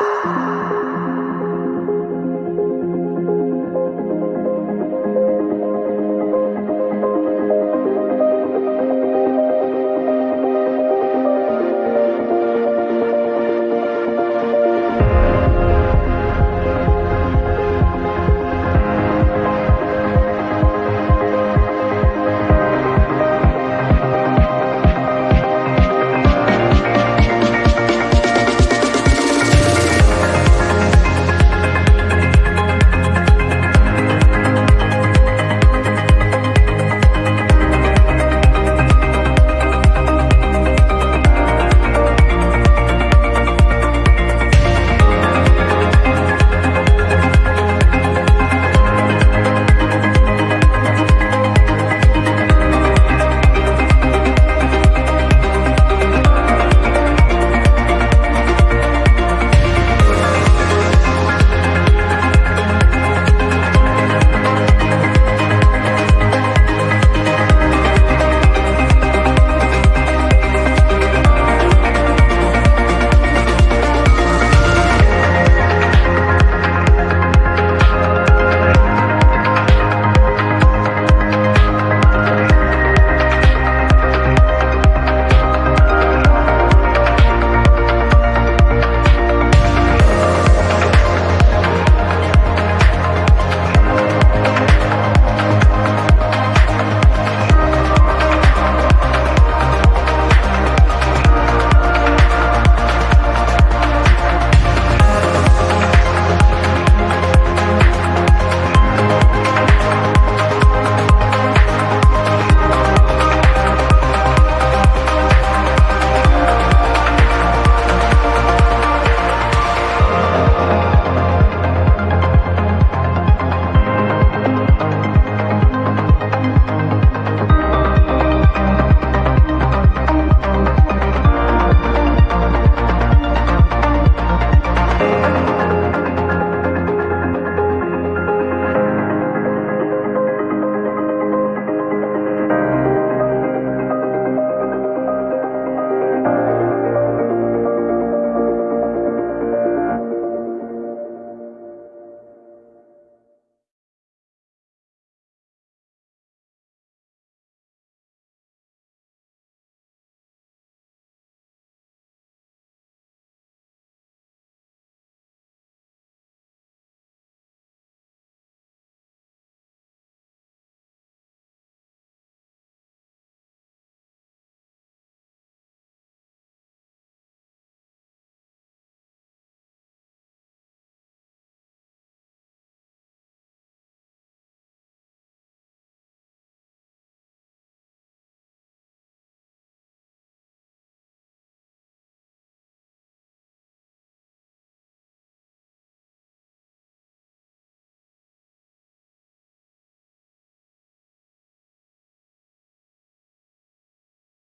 Música